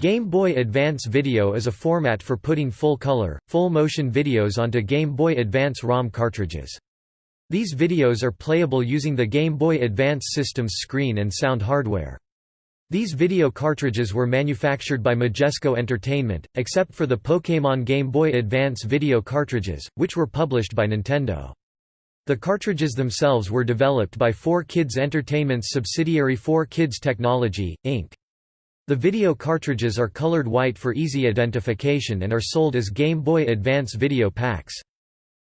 Game Boy Advance Video is a format for putting full-color, full-motion videos onto Game Boy Advance ROM cartridges. These videos are playable using the Game Boy Advance system's screen and sound hardware. These video cartridges were manufactured by Majesco Entertainment, except for the Pokémon Game Boy Advance video cartridges, which were published by Nintendo. The cartridges themselves were developed by 4Kids Entertainment's subsidiary 4Kids Technology, Inc. The video cartridges are colored white for easy identification and are sold as Game Boy Advance video packs.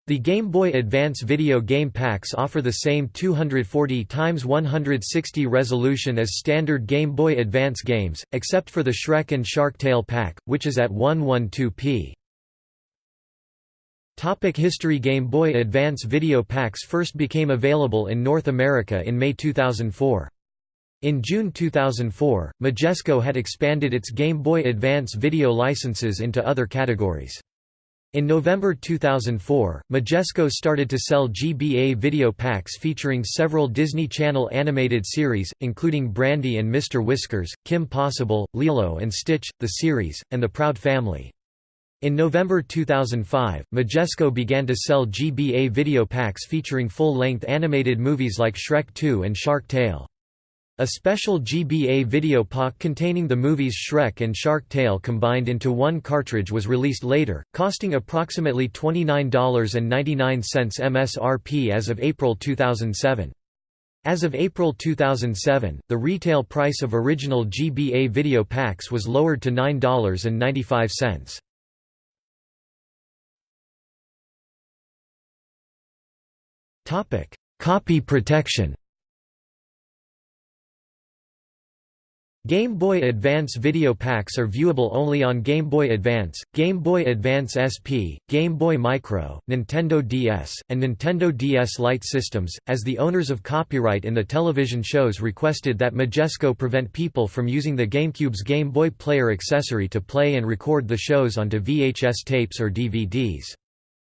The Game Boy Advance video game packs offer the same 240 x 160 resolution as standard Game Boy Advance games, except for the Shrek and Shark Tale pack, which is at 112p. Topic History Game Boy Advance video packs first became available in North America in May 2004. In June 2004, Majesco had expanded its Game Boy Advance video licenses into other categories. In November 2004, Majesco started to sell GBA video packs featuring several Disney Channel animated series, including Brandy and Mr. Whiskers, Kim Possible, Lilo and Stitch, The Series, and The Proud Family. In November 2005, Majesco began to sell GBA video packs featuring full-length animated movies like Shrek 2 and Shark Tale. A special GBA video pack containing the movies Shrek and Shark Tale combined into one cartridge was released later, costing approximately $29.99 MSRP as of April 2007. As of April 2007, the retail price of original GBA video packs was lowered to $9.95. Copy protection Game Boy Advance video packs are viewable only on Game Boy Advance, Game Boy Advance SP, Game Boy Micro, Nintendo DS, and Nintendo DS Lite systems, as the owners of copyright in the television shows requested that Majesco prevent people from using the GameCube's Game Boy Player accessory to play and record the shows onto VHS tapes or DVDs.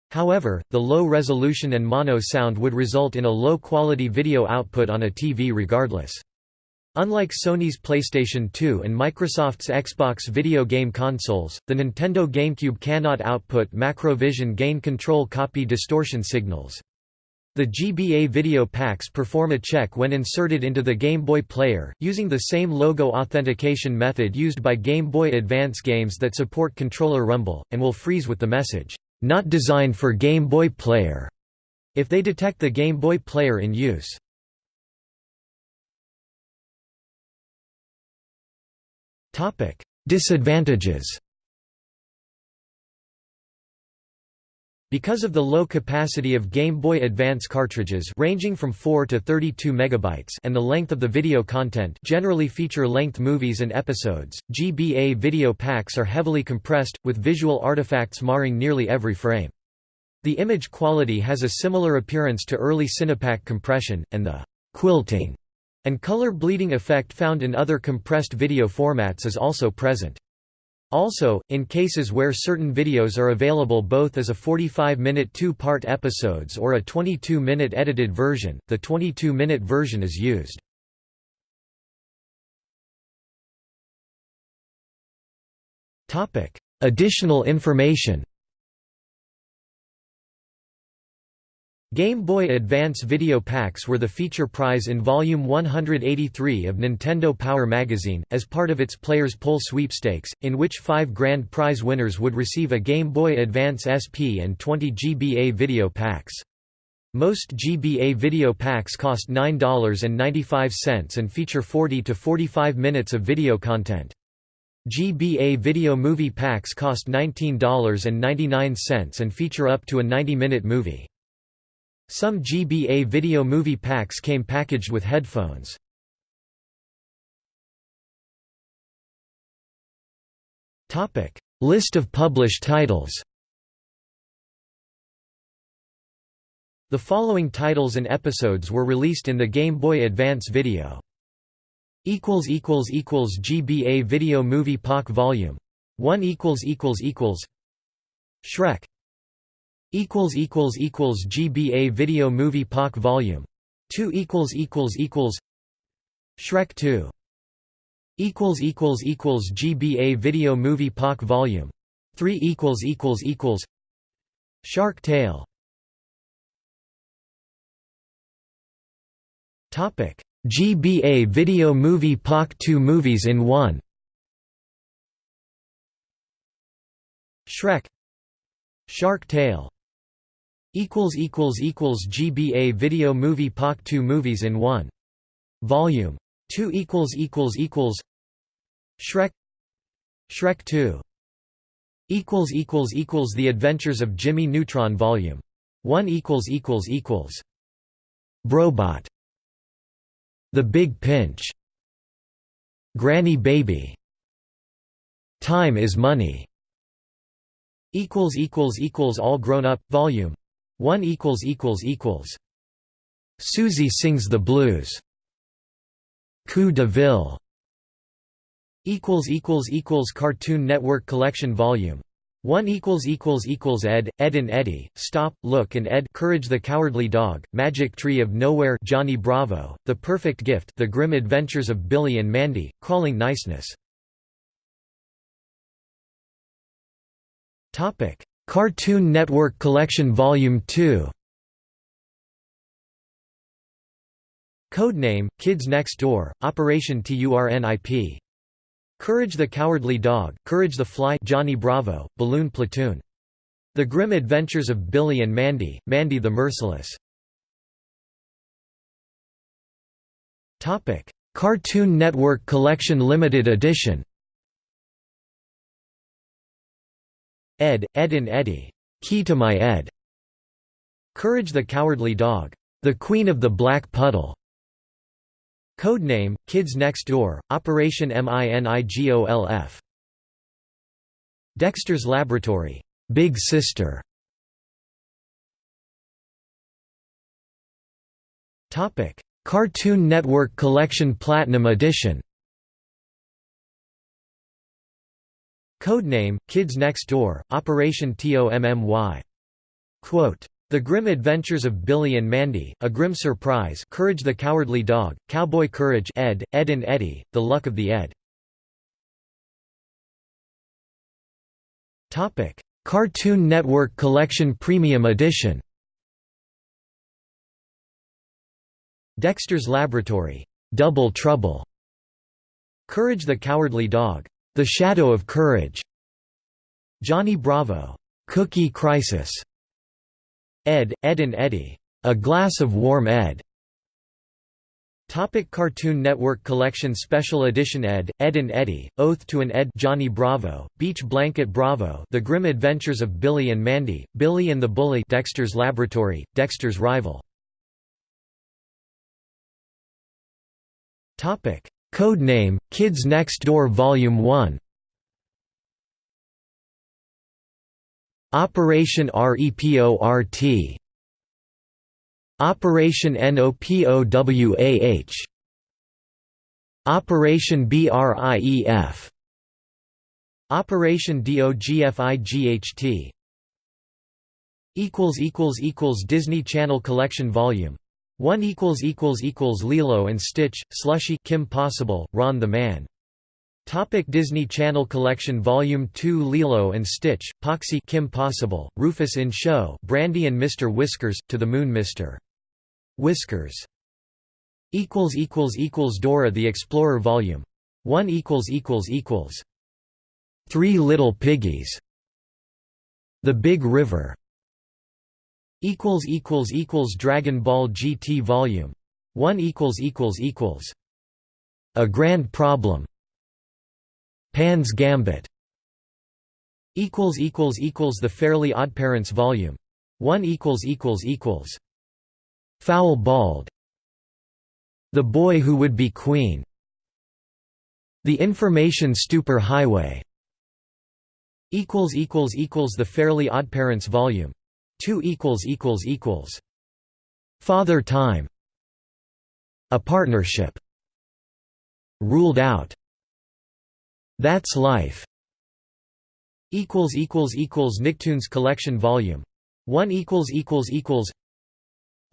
However, the low resolution and mono sound would result in a low-quality video output on a TV regardless. Unlike Sony's PlayStation 2 and Microsoft's Xbox video game consoles, the Nintendo GameCube cannot output Macrovision gain control copy distortion signals. The GBA video packs perform a check when inserted into the Game Boy Player, using the same logo authentication method used by Game Boy Advance games that support controller rumble, and will freeze with the message, "'Not designed for Game Boy Player' if they detect the Game Boy Player in use. Topic: Disadvantages. Because of the low capacity of Game Boy Advance cartridges ranging from 4 to 32 megabytes and the length of the video content generally feature-length movies and episodes, GBA video packs are heavily compressed, with visual artifacts marring nearly every frame. The image quality has a similar appearance to early Cinepak compression, and the «quilting» and color bleeding effect found in other compressed video formats is also present. Also, in cases where certain videos are available both as a 45-minute two-part episodes or a 22-minute edited version, the 22-minute version is used. Additional information Game Boy Advance video packs were the feature prize in Volume 183 of Nintendo Power magazine, as part of its Players Poll sweepstakes, in which five grand prize winners would receive a Game Boy Advance SP and 20 GBA video packs. Most GBA video packs cost $9.95 and feature 40 to 45 minutes of video content. GBA video movie packs cost $19.99 and feature up to a 90-minute movie. Some GBA video movie packs came packaged with headphones. List of published titles. The following titles and episodes were released in the Game Boy Advance video. GBA Video Movie POC Volume. 1 Shrek equals equals equals GBA Video Movie POC Volume 2 equals equals equals Shrek 2 equals equals equals GBA Video Movie POC Volume 3 equals equals equals Shark Tale. Topic GBA Video Movie POC 2 Movies in 1 Shrek. Shark Tale equals equals equals GBA Video Movie POC 2 Movies in 1 Volume 2 equals equals equals Shrek. Shrek 2 equals equals equals The Adventures of Jimmy Neutron Volume 1 equals equals equals Brobot The Big Pinch. Granny Baby. Time is Money. Equals equals equals All Grown Up Volume 1 equals equals equals. Susie Sings the Blues. Coup de Ville. Equals equals equals Cartoon Network Collection Volume. 1 equals equals equals Ed Edd and Eddy Stop Look and Ed Courage the Cowardly Dog Magic Tree of Nowhere Johnny Bravo The Perfect Gift The Grim Adventures of Billy and Mandy Crawling Niceness. Topic Cartoon Network Collection Volume 2 Codename Kids Next Door Operation TURNIP Courage the Cowardly Dog, Courage the Fly Johnny Bravo, Balloon Platoon. The Grim Adventures of Billy and Mandy, Mandy the Merciless. Cartoon Network Collection Limited Edition Ed, Edd and Eddy, Key to My Ed. Courage the Cowardly Dog, The Queen of the Black Puddle. Codename, Kids Next Door, Operation MINIGOLF. Dexter's Laboratory, Big Sister. Cartoon Network Collection Platinum Edition. Codename, Kids Next Door, Operation TOMMY. Quote, the Grim Adventures of Billy and Mandy, A Grim Surprise Courage the Cowardly Dog, Cowboy Courage Ed, Edd and Eddy, The Luck of the Ed. Cartoon Network Collection Premium Edition Dexter's Laboratory, Double Trouble, Courage the Cowardly Dog, The Shadow of Courage, Johnny Bravo, Cookie Crisis, Ed, Edd and Eddy. A Glass of Warm Ed. Topic Cartoon Network Collection Special Edition Ed, Edd and Eddy, Oath to an Ed Johnny Bravo, Beach Blanket Bravo The Grim Adventures of Billy and Mandy, Billy and the Bully Dexter's Laboratory, Dexter's Rival Codename, Kids Next Door Volume 1 Operation REPORT Operation NOPOWAH Operation BRIEF Operation DOGFIGHT equals equals equals Disney Channel Collection Volume 1 equals equals equals Lilo and Stitch Slushy Kim Possible Ron the Man Topic Disney Channel Collection Volume 2 Lilo and Stitch, Poxy Kim Possible, Rufus in Show Brandy and Mr. Whiskers, To the Moon Mr. Whiskers. equals equals equals Dora the Explorer Volume 1 equals equals equals Three Little Piggies The Big River Dragon Ball GT Volume 1 equals equals equals A Grand Problem Pan's Gambit equals equals equals The Fairly Odd Parents Volume 1 equals equals equals Foul Bald The Boy Who Would Be Queen The Information Stupor Highway equals equals equals The Fairly Odd Parents Volume 2 equals equals equals Father Time A Partnership Ruled Out that's Life. Equals equals equals Nicktoons Collection Volume. One equals equals equals.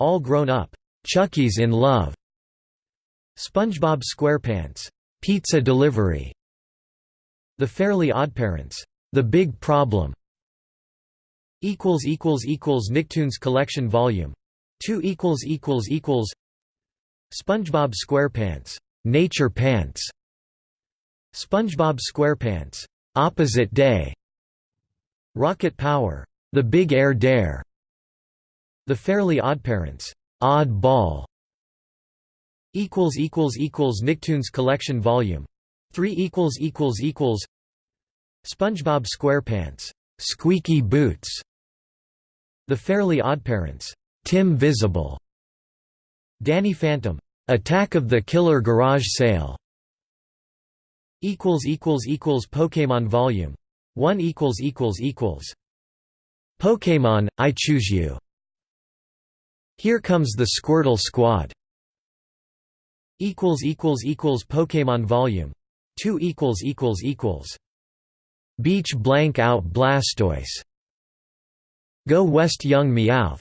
All Grown Up. Chucky's in Love. SpongeBob SquarePants. Pizza Delivery The Fairly Oddparents, The Big Problem Nicktoons Collection Volume 2 equals equals equals SpongeBob SquarePants, Nature Pants SpongeBob SquarePants, Opposite Day Rocket Power, The Big Air Dare The Fairly Oddparents, Odd Ball equals equals equals Nicktoons Collection Volume 3 equals equals equals SpongeBob SquarePants, Squeaky Boots The Fairly Oddparents, Tim Visible Danny Phantom, Attack of the Killer Garage Sale Equals equals equals Pokémon Volume 1 equals equals equals. Pokémon, I Choose You Here Comes the Squirtle Squad Equals equals equals Pokémon Volume 2 equals equals equals. Beach Blank Out Blastoise Go West Young Meowth.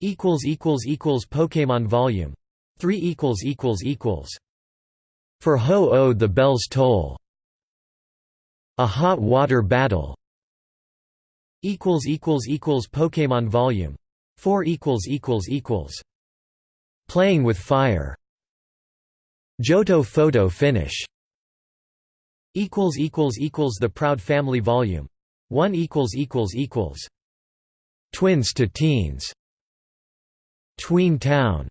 Equals equals equals Pokémon Volume 3 equals equals equals. For Ho-Oh the Bells Toll. A Hot Water Battle. Equals equals equals Pokémon Volume 4 equals equals equals. Playing with Fire. Johto photo finish. Equals equals equals The Proud Family Volume 1 equals equals equals Twins to Teens Tween Town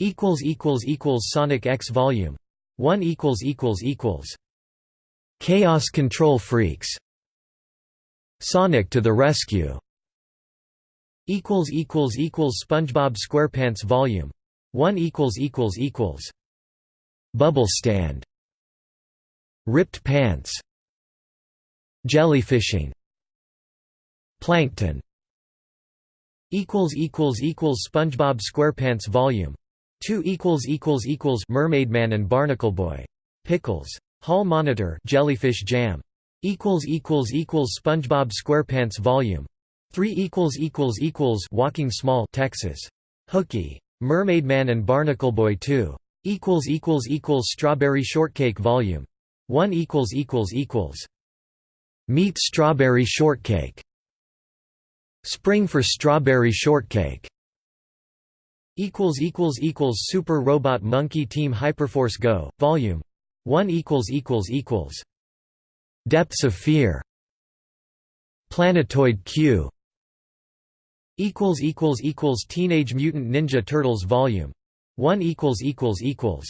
equals equals equals Sonic X Volume 1 equals equals equals Chaos Control Freaks Sonic to the Rescue equals equals equals SpongeBob SquarePants Volume 1 equals equals equals Bubble Stand Ripped Pants Jellyfishing Plankton Equals equals equals SpongeBob SquarePants Volume 2 Mermaidman and Barnacle Boy. Pickles. Hall Monitor Jellyfish Jam. Equals equals equals SpongeBob SquarePants Volume 3 Walking Small Texas. Hooky. Mermaidman and Barnacle Boy 2. Strawberry Shortcake Volume 1 Meet Strawberry Shortcake. Spring for Strawberry Shortcake. Equals equals equals Super Robot Monkey Team Hyperforce Go, Volume 1 equals equals equals. Depths of Fear. Planetoid Q. Equals equals equals Teenage Mutant Ninja Turtles Volume 1 equals equals equals.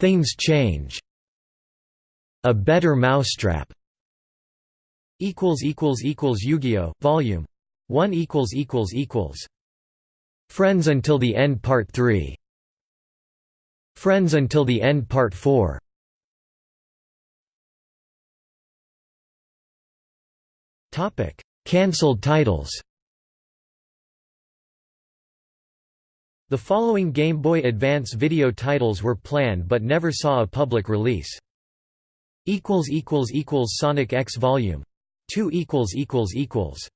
Things Change. A Better Mousetrap Yu-Gi-Oh! Volume 1 equals equals equals Friends Until the End Part 3 Friends Until the End Part 4 Topic: Cancelled titles. The following Game Boy Advance video titles were planned but never saw a public release. equals equals equals Sonic X Volume 2 equals equals equals.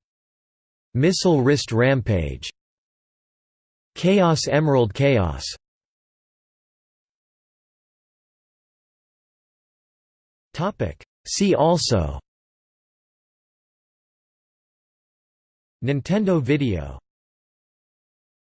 Missile Wrist Rampage. Chaos Emerald Chaos. Topic. See also. Nintendo Video